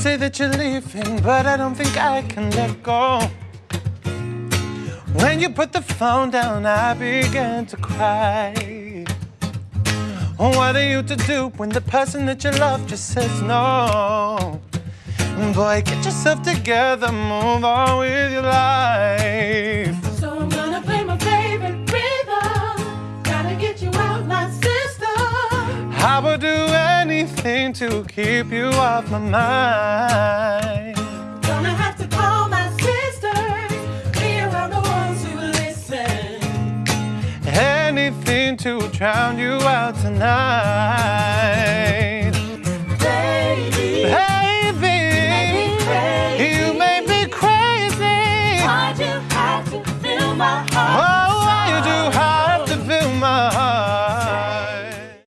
say that you're leaving, but I don't think I can let go. When you put the phone down, I began to cry. What are you to do when the person that you love just says no? Boy, get yourself together, move on with your life. I would do anything to keep you off my mind. Gonna have to call my sister. We are the ones who listen. Anything to drown you out tonight. Baby. Baby. You may be crazy. Why'd you have to fill my heart? Oh.